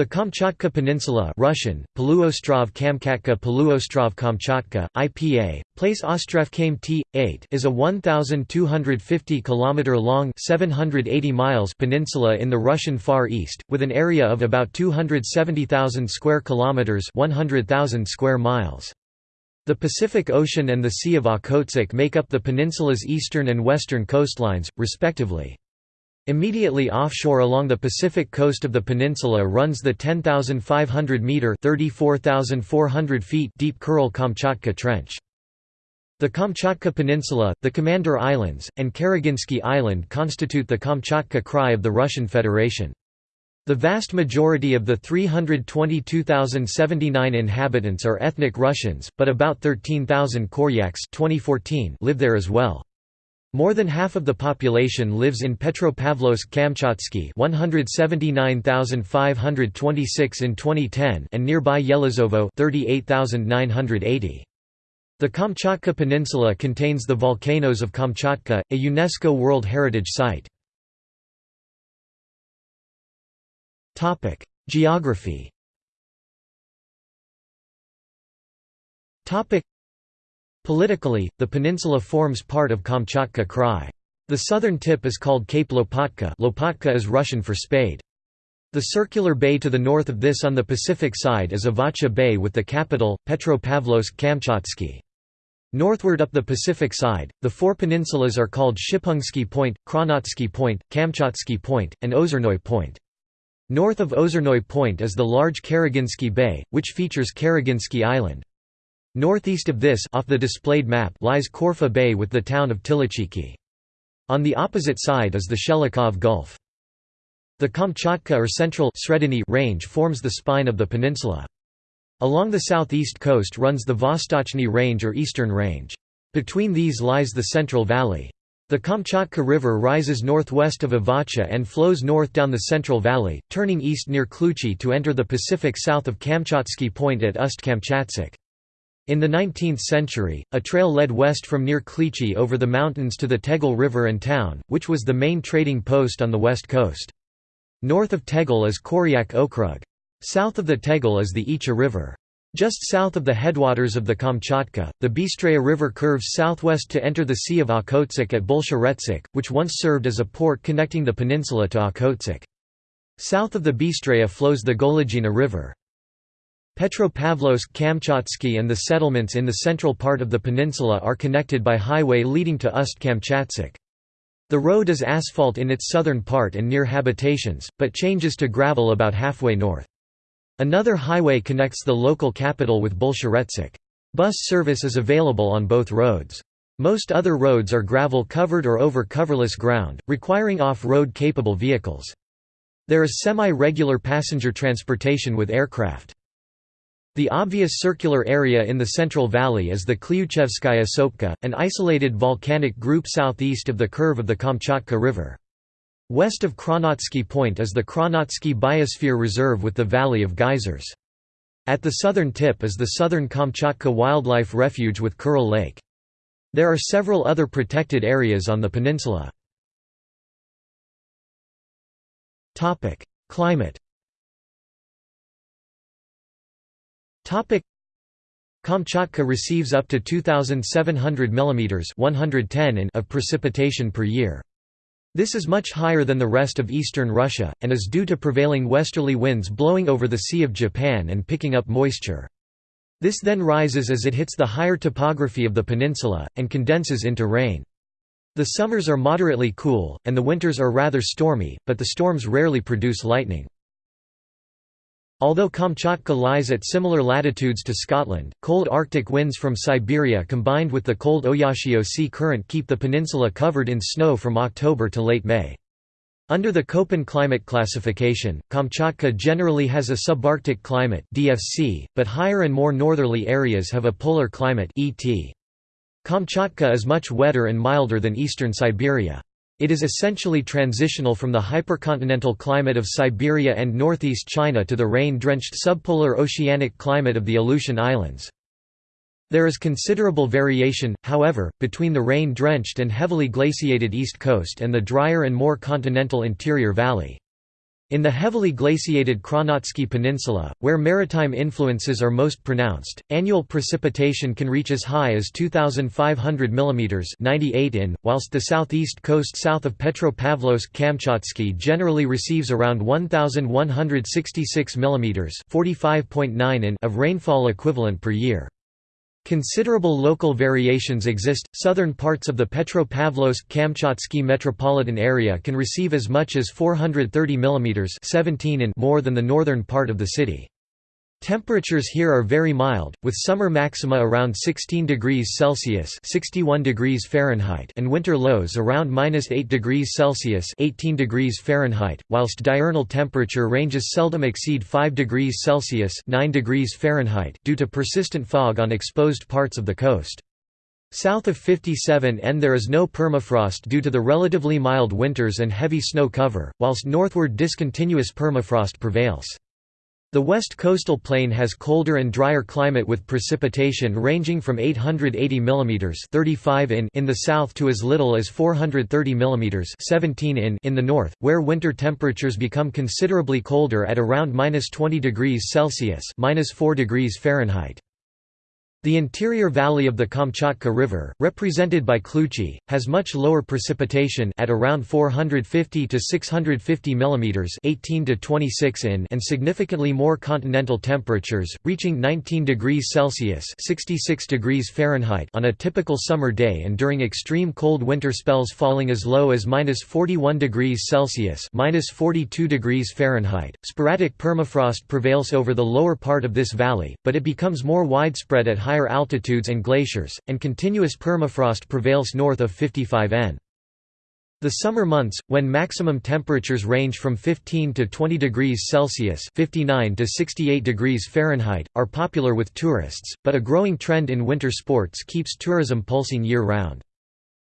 The Kamchatka Peninsula Russian, Poluostrov Kamchatka Poluostrov Kamchatka, IPA, place Ostrov Kame T8 is a 1,250 km long 780 miles peninsula in the Russian Far East, with an area of about 270,000 square kilometers 100,000 square miles. The Pacific Ocean and the Sea of Okhotsk make up the peninsula's eastern and western coastlines, respectively. Immediately offshore along the Pacific coast of the peninsula runs the 10,500-metre feet deep Kuril-Kamchatka Trench. The Kamchatka Peninsula, the Commander Islands, and Karaginsky Island constitute the Kamchatka Krai of the Russian Federation. The vast majority of the 322,079 inhabitants are ethnic Russians, but about 13,000 Koryaks 2014 live there as well. More than half of the population lives in Petropavlovsk-Kamchatsky 179,526 in 2010 and nearby Yelizovo 38,980. The Kamchatka Peninsula contains the volcanoes of Kamchatka, a UNESCO World Heritage Site. Geography Politically, the peninsula forms part of Kamchatka Krai. The southern tip is called Cape Lopatka Lopatka is Russian for spade. The circular bay to the north of this on the Pacific side is Avacha Bay with the capital, Petropavlovsk-Kamchatsky. Northward up the Pacific side, the four peninsulas are called Shipungsky Point, Kronotsky Point, Kamchatsky Point, and Ozernoy Point. North of Ozernoy Point is the large Karaginsky Bay, which features Karaginsky Island. Northeast of this off the displayed map lies Korfa Bay with the town of Tilichiki. On the opposite side is the Shelikhov Gulf. The Kamchatka or Central range forms the spine of the peninsula. Along the southeast coast runs the Vostochny Range or Eastern Range. Between these lies the Central Valley. The Kamchatka River rises northwest of Avacha and flows north down the Central Valley, turning east near Kluchi to enter the Pacific south of Kamchatsky Point at Ust-Kamchatsk. In the 19th century, a trail led west from near Klyuchi over the mountains to the Tigil River and town, which was the main trading post on the west coast. North of Tigil is Koryak Okrug. South of the Tigil is the Icha River. Just south of the headwaters of the Kamchatka, the Bystraya River curves southwest to enter the Sea of Okhotsk at Bolsheretsk, which once served as a port connecting the peninsula to Okhotsk. South of the Bystraya flows the Golygina River. Petropavlovsk-Kamchatsky and the settlements in the central part of the peninsula are connected by highway leading to Ust-Kamchatsk. The road is asphalt in its southern part and near habitations, but changes to gravel about halfway north. Another highway connects the local capital with Bolsheretsk. Bus service is available on both roads. Most other roads are gravel-covered or over coverless ground, requiring off-road capable vehicles. There is semi-regular passenger transportation with aircraft. The obvious circular area in the Central Valley is the Klyuchevskaya Sopka, an isolated volcanic group southeast of the curve of the Kamchatka River. West of Kronotsky Point is the Kronotsky Biosphere Reserve with the Valley of Geysers. At the southern tip is the Southern Kamchatka Wildlife Refuge with Kuril Lake. There are several other protected areas on the peninsula. Climate Kamchatka receives up to 2,700 mm 110 in of precipitation per year. This is much higher than the rest of eastern Russia, and is due to prevailing westerly winds blowing over the Sea of Japan and picking up moisture. This then rises as it hits the higher topography of the peninsula, and condenses into rain. The summers are moderately cool, and the winters are rather stormy, but the storms rarely produce lightning. Although Kamchatka lies at similar latitudes to Scotland, cold Arctic winds from Siberia combined with the cold Oyashio Sea current keep the peninsula covered in snow from October to late May. Under the Köppen climate classification, Kamchatka generally has a subarctic climate DFC, but higher and more northerly areas have a polar climate ET. Kamchatka is much wetter and milder than eastern Siberia. It is essentially transitional from the hypercontinental climate of Siberia and northeast China to the rain-drenched subpolar oceanic climate of the Aleutian Islands. There is considerable variation, however, between the rain-drenched and heavily glaciated east coast and the drier and more continental interior valley. In the heavily glaciated Kronotsky Peninsula, where maritime influences are most pronounced, annual precipitation can reach as high as 2,500 mm 98 in, whilst the southeast coast south of Petropavlovsk-Kamchatsky generally receives around 1,166 mm 45.9 in of rainfall equivalent per year. Considerable local variations exist. Southern parts of the Petropavlovsk-Kamchatsky metropolitan area can receive as much as 430 mm 17 in more than the northern part of the city. Temperatures here are very mild, with summer maxima around 16 degrees Celsius (61 degrees Fahrenheit) and winter lows around -8 degrees Celsius (18 degrees Fahrenheit), whilst diurnal temperature ranges seldom exceed 5 degrees Celsius (9 degrees Fahrenheit) due to persistent fog on exposed parts of the coast. South of 57N there is no permafrost due to the relatively mild winters and heavy snow cover, whilst northward discontinuous permafrost prevails. The west coastal plain has colder and drier climate with precipitation ranging from 880 mm 35 in in the south to as little as 430 mm 17 in in the north, where winter temperatures become considerably colder at around -20 degrees Celsius -4 degrees Fahrenheit. The interior valley of the Kamchatka River, represented by Kluchi, has much lower precipitation at around 450 to 650 mm 18 to 26 in and significantly more continental temperatures, reaching 19 degrees Celsius 66 degrees Fahrenheit on a typical summer day and during extreme cold winter spells falling as low as -41 degrees Celsius -42 degrees Fahrenheit. Sporadic permafrost prevails over the lower part of this valley, but it becomes more widespread at higher altitudes and glaciers, and continuous permafrost prevails north of 55 N. The summer months, when maximum temperatures range from 15 to 20 degrees Celsius 59 to 68 degrees Fahrenheit, are popular with tourists, but a growing trend in winter sports keeps tourism pulsing year-round.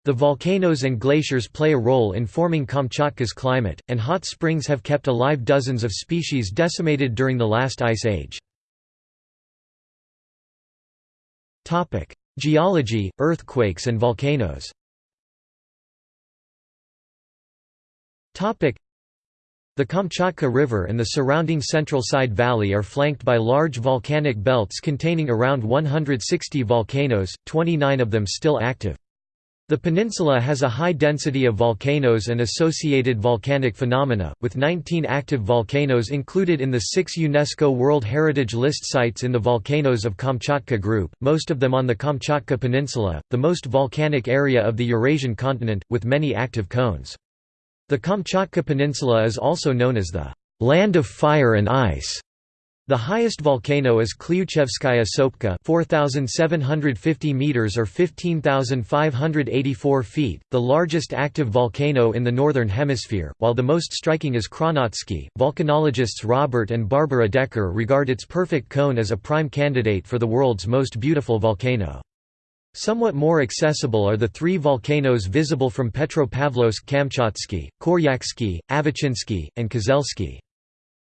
The volcanoes and glaciers play a role in forming Kamchatka's climate, and hot springs have kept alive dozens of species decimated during the last ice age. Geology, earthquakes and volcanoes. The Kamchatka River and the surrounding Central Side Valley are flanked by large volcanic belts containing around 160 volcanoes, 29 of them still active. The peninsula has a high density of volcanoes and associated volcanic phenomena, with 19 active volcanoes included in the six UNESCO World Heritage List sites in the Volcanoes of Kamchatka group, most of them on the Kamchatka Peninsula, the most volcanic area of the Eurasian continent, with many active cones. The Kamchatka Peninsula is also known as the «land of fire and ice» The highest volcano is Klyuchevskaya Sopka 4,750 meters or 15,584 feet, the largest active volcano in the Northern Hemisphere, while the most striking is Kronotsky. Volcanologists Robert and Barbara Decker regard its perfect cone as a prime candidate for the world's most beautiful volcano. Somewhat more accessible are the three volcanoes visible from Petropavlovsk-Kamchatsky, Koryaksky, Avachinsky, and Kozelsky.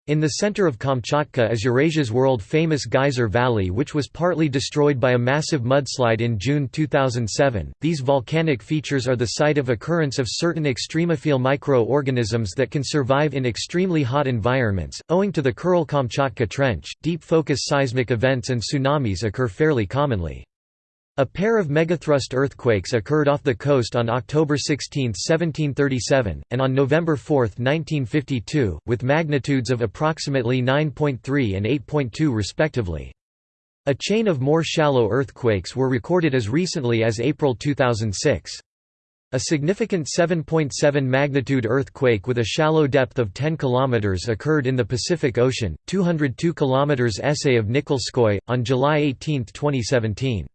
In the center of Kamchatka is Eurasia's world-famous Geyser Valley which was partly destroyed by a massive mudslide in June 2007. These volcanic features are the site of occurrence of certain extremophile micro-organisms that can survive in extremely hot environments. Owing to the Kuril-Kamchatka Trench, deep focus seismic events and tsunamis occur fairly commonly. A pair of megathrust earthquakes occurred off the coast on October 16, 1737, and on November 4, 1952, with magnitudes of approximately 9.3 and 8.2 respectively. A chain of more shallow earthquakes were recorded as recently as April 2006. A significant 7.7 .7 magnitude earthquake with a shallow depth of 10 km occurred in the Pacific Ocean, 202 km essay of Nikolskoye, on July 18, 2017.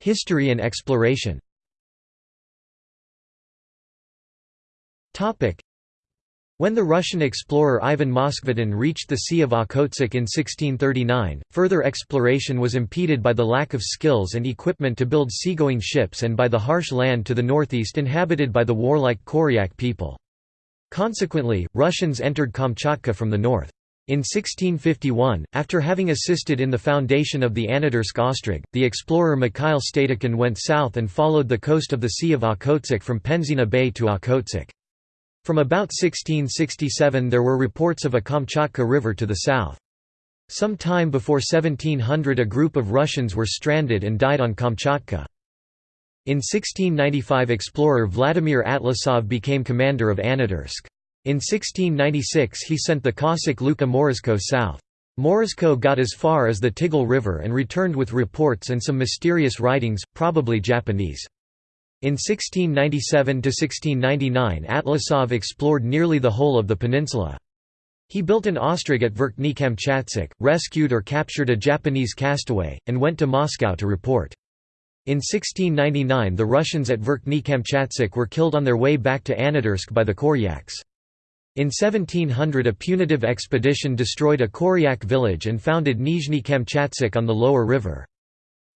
History and exploration when the Russian explorer Ivan Moskvitin reached the Sea of Okhotsk in 1639, further exploration was impeded by the lack of skills and equipment to build seagoing ships and by the harsh land to the northeast inhabited by the warlike Koryak people. Consequently, Russians entered Kamchatka from the north. In 1651, after having assisted in the foundation of the Anadyrsk ostrog, the explorer Mikhail Stadukhin went south and followed the coast of the Sea of Okhotsk from Penzhina Bay to Okhotsk. From about 1667 there were reports of a Kamchatka River to the south. Some time before 1700 a group of Russians were stranded and died on Kamchatka. In 1695 explorer Vladimir Atlasov became commander of Anadyrsk. In 1696 he sent the Cossack Luka Morozko south. Morozko got as far as the Tigil River and returned with reports and some mysterious writings, probably Japanese. In 1697–1699 Atlasov explored nearly the whole of the peninsula. He built an ostrog at Verkhny Kamchatsk, rescued or captured a Japanese castaway, and went to Moscow to report. In 1699 the Russians at Verkhny Kamchatsk were killed on their way back to Anadyrsk by the Koryaks. In 1700 a punitive expedition destroyed a Koryak village and founded Nizhny Kamchatsk on the lower river.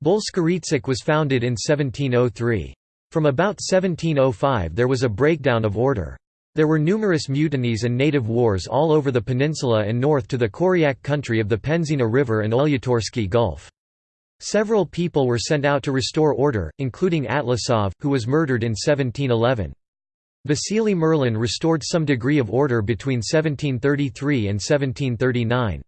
Bolsheretsk was founded in 1703. From about 1705 there was a breakdown of order. There were numerous mutinies and native wars all over the peninsula and north to the Koryak country of the Penzhina River and Olyutorsky Gulf. Several people were sent out to restore order, including Atlasov, who was murdered in 1711. Vasily Merlin restored some degree of order between 1733 and 1739.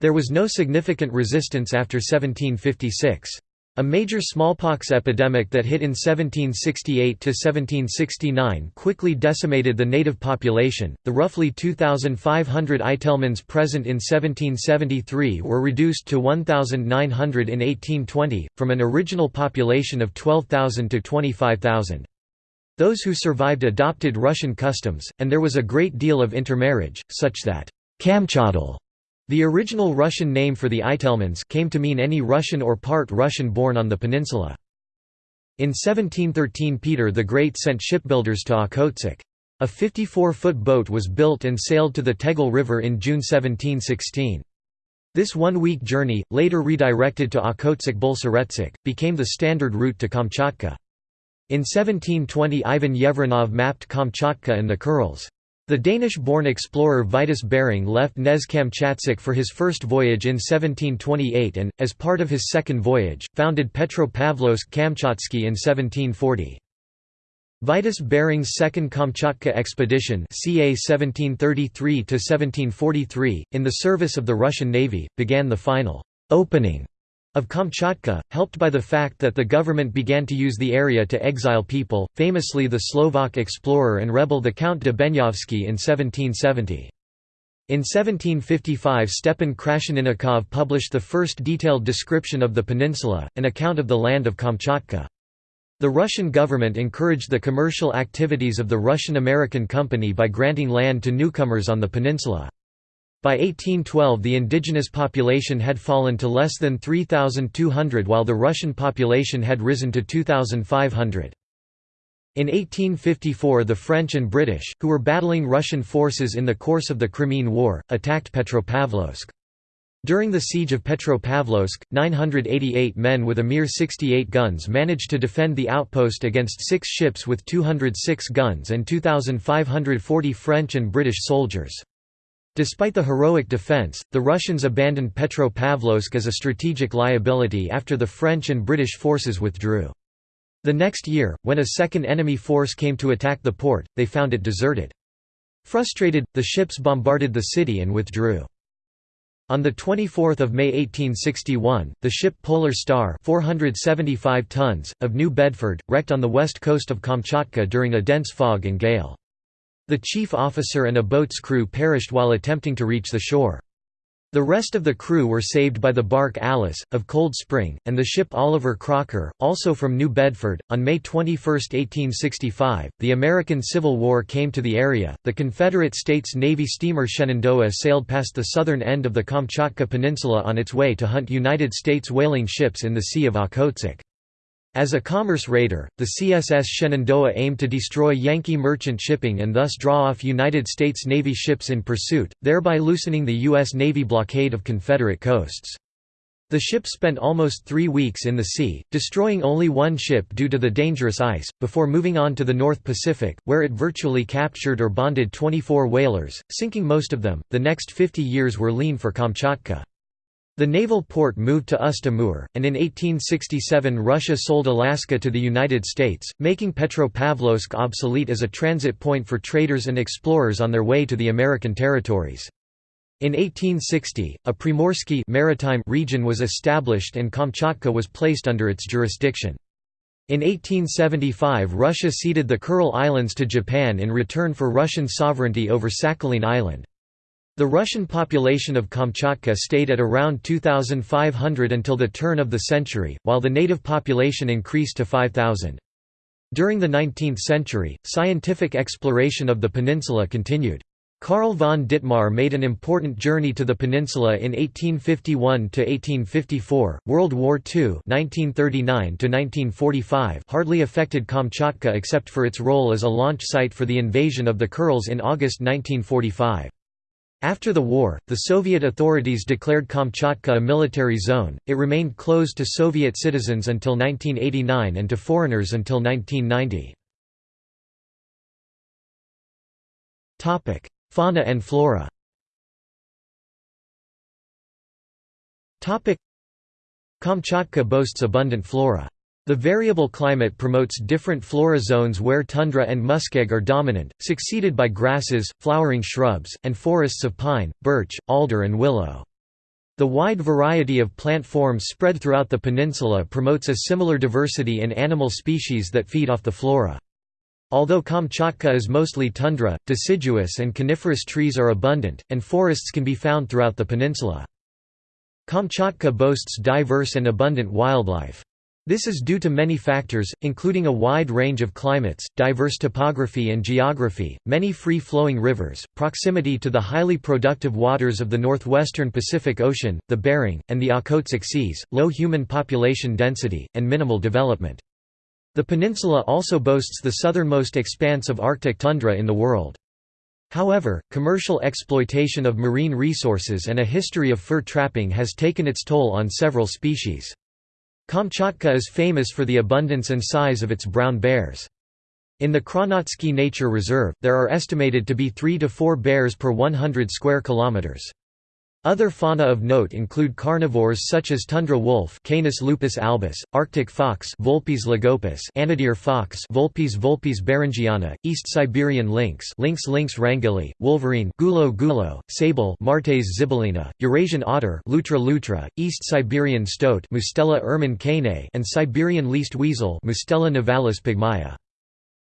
There was no significant resistance after 1756. A major smallpox epidemic that hit in 1768 to 1769 quickly decimated the native population. The roughly 2,500 Itelmens present in 1773 were reduced to 1,900 in 1820, from an original population of 12,000 to 25,000. Those who survived adopted Russian customs, and there was a great deal of intermarriage, such that Kamchadal, the original Russian name for the Itelmens, came to mean any Russian or part Russian born on the peninsula. In 1713 Peter the Great sent shipbuilders to Okhotsk. A 54-foot boat was built and sailed to the Tigil River in June 1716. This one-week journey, later redirected to Okhotsk Bolsheretsk, became the standard route to Kamchatka. In 1720 Ivan Yevreinov mapped Kamchatka and the Kurils. The Danish-born explorer Vitus Bering left Nez-Kamchatsk for his first voyage in 1728 and, as part of his second voyage, founded Petropavlovsk-Kamchatsky in 1740. Vitus Bering's second Kamchatka expedition ca 1733 in the service of the Russian Navy, began the final «opening» of Kamchatka, helped by the fact that the government began to use the area to exile people, famously the Slovak explorer and rebel the Count de Benyovsky in 1770. In 1755 Stepan Krasheninnikov published the first detailed description of the peninsula, an account of the land of Kamchatka. The Russian government encouraged the commercial activities of the Russian-American Company by granting land to newcomers on the peninsula. By 1812 the indigenous population had fallen to less than 3,200 while the Russian population had risen to 2,500. In 1854 the French and British, who were battling Russian forces in the course of the Crimean War, attacked Petropavlovsk. During the siege of Petropavlovsk, 988 men with a mere 68 guns managed to defend the outpost against six ships with 206 guns and 2,540 French and British soldiers. Despite the heroic defense, the Russians abandoned Petropavlovsk as a strategic liability after the French and British forces withdrew. The next year, when a second enemy force came to attack the port, they found it deserted. Frustrated, the ships bombarded the city and withdrew. On 24 May 1861, the ship Polar Star 475 tons, of New Bedford, wrecked on the west coast of Kamchatka during a dense fog and gale. The chief officer and a boat's crew perished while attempting to reach the shore. The rest of the crew were saved by the bark Alice, of Cold Spring, and the ship Oliver Crocker, also from New Bedford. On May 21, 1865, the American Civil War came to the area. The Confederate States Navy steamer Shenandoah sailed past the southern end of the Kamchatka Peninsula on its way to hunt United States whaling ships in the Sea of Okhotsk. As a commerce raider, the CSS Shenandoah aimed to destroy Yankee merchant shipping and thus draw off United States Navy ships in pursuit, thereby loosening the U.S. Navy blockade of Confederate coasts. The ship spent almost three weeks in the sea, destroying only one ship due to the dangerous ice, before moving on to the North Pacific, where it virtually captured or bonded 24 whalers, sinking most of them. The next 50 years were lean for Kamchatka. The naval port moved to Ust-Amur, and in 1867 Russia sold Alaska to the United States, making Petropavlovsk obsolete as a transit point for traders and explorers on their way to the American territories. In 1860, a Primorsky maritime region was established and Kamchatka was placed under its jurisdiction. In 1875 Russia ceded the Kuril Islands to Japan in return for Russian sovereignty over Sakhalin Island. The Russian population of Kamchatka stayed at around 2,500 until the turn of the century, while the native population increased to 5,000. During the 19th century, scientific exploration of the peninsula continued. Karl von Dittmar made an important journey to the peninsula in 1851–1854. World War II (1939–1945) hardly affected Kamchatka except for its role as a launch site for the invasion of the Kurils in August 1945. After the war, the Soviet authorities declared Kamchatka a military zone. It remained closed to Soviet citizens until 1989 and to foreigners until 1990. Topic: Fauna and flora Kamchatka boasts abundant flora. The variable climate promotes different flora zones where tundra and muskeg are dominant, succeeded by grasses, flowering shrubs, and forests of pine, birch, alder and willow. The wide variety of plant forms spread throughout the peninsula promotes a similar diversity in animal species that feed off the flora. Although Kamchatka is mostly tundra, deciduous and coniferous trees are abundant, and forests can be found throughout the peninsula. Kamchatka boasts diverse and abundant wildlife. This is due to many factors, including a wide range of climates, diverse topography and geography, many free-flowing rivers, proximity to the highly productive waters of the northwestern Pacific Ocean, the Bering, and the Okhotsk Seas, low human population density, and minimal development. The peninsula also boasts the southernmost expanse of Arctic tundra in the world. However, commercial exploitation of marine resources and a history of fur trapping has taken its toll on several species. Kamchatka is famous for the abundance and size of its brown bears. In the Kronotsky Nature Reserve, there are estimated to be 3 to 4 bears per 100 square kilometers. Other fauna of note include carnivores such as tundra wolf Canis lupus albus, Arctic fox Vulpes lagopus, Anadyr fox Vulpes vulpes beringiana, East Siberian lynx Lynx lynx wrangeli, wolverine Gulo gulo, sable Martes zibellina, Eurasian otter Lutra lutra, East Siberian stoat Mustela ermine and Siberian least weasel Mustela nivalis pygmaea.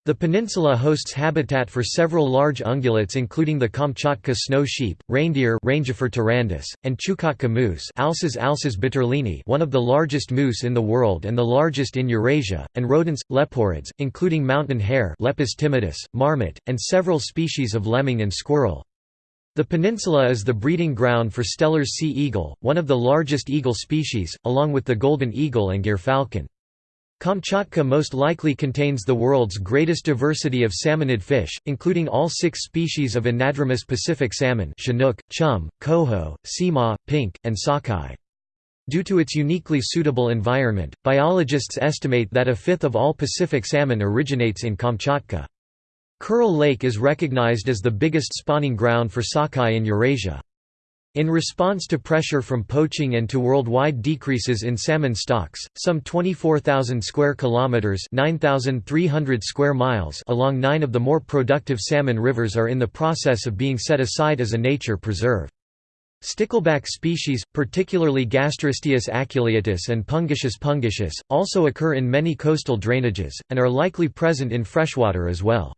The peninsula hosts habitat for several large ungulates including the Kamchatka snow sheep, reindeer Rangifer and Chukotka moose Alces alces buturlini one of the largest moose in the world and the largest in Eurasia, and rodents, leporids, including mountain hare Lepus timidus, marmot, and several species of lemming and squirrel. The peninsula is the breeding ground for Steller's sea eagle, one of the largest eagle species, along with the golden eagle and gyrfalcon. Kamchatka most likely contains the world's greatest diversity of salmonid fish, including all six species of anadromous Pacific salmon chinook, chum, coho, sima, pink, and sockeye. Due to its uniquely suitable environment, biologists estimate that a fifth of all Pacific salmon originates in Kamchatka. Kuril Lake is recognized as the biggest spawning ground for sockeye in Eurasia. In response to pressure from poaching and to worldwide decreases in salmon stocks, some 24,000 square kilometers (9,300 square miles) along 9 of the more productive salmon rivers are in the process of being set aside as a nature preserve. Stickleback species, particularly Gasterosteus aculeatus and Pungitius pungitius, also occur in many coastal drainages, and are likely present in freshwater as well.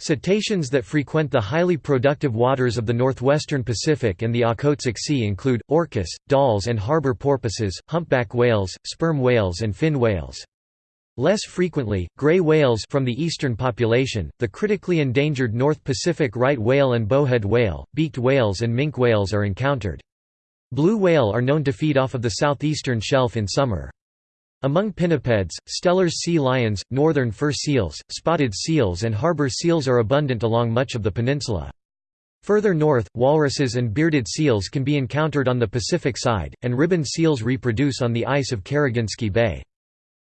Cetaceans that frequent the highly productive waters of the northwestern Pacific and the Okhotsk Sea include, orcas, Dall's and harbor porpoises, humpback whales, sperm whales and fin whales. Less frequently, gray whales from the eastern population, the critically endangered North Pacific right whale and bowhead whale, beaked whales and minke whales are encountered. Blue whale are known to feed off of the southeastern shelf in summer. Among pinnipeds, Steller's sea lions, northern fur seals, spotted seals and harbor seals are abundant along much of the peninsula. Further north, walruses and bearded seals can be encountered on the Pacific side, and ribbon seals reproduce on the ice of Karaginsky Bay.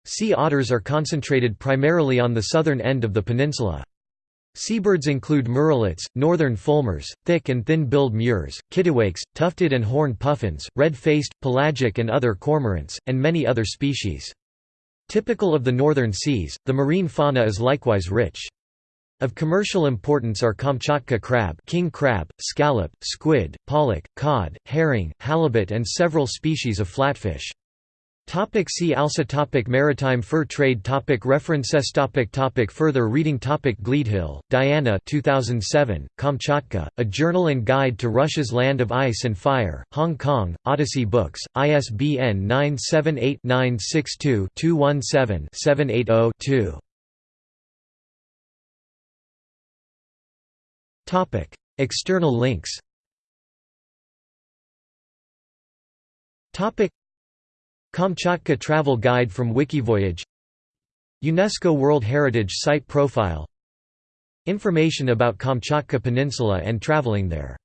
Sea otters are concentrated primarily on the southern end of the peninsula. Seabirds include murrelets, northern fulmars, thick and thin-billed murres, kittiwakes, tufted and horned puffins, red-faced, pelagic and other cormorants, and many other species. Typical of the northern seas, the marine fauna is likewise rich. Of commercial importance are Kamchatka crab, king crab, scallop, squid, pollock, cod, herring, halibut and several species of flatfish. Topic see also topic Maritime fur trade topic References topic topic Further reading topic Gleadhill, Diana 2007, Kamchatka, A Journal and Guide to Russia's Land of Ice and Fire, Hong Kong, Odyssey Books, ISBN 978-962-217-780-2 External links Kamchatka Travel Guide from Wikivoyage. UNESCO World Heritage Site Profile. Information about Kamchatka Peninsula and traveling there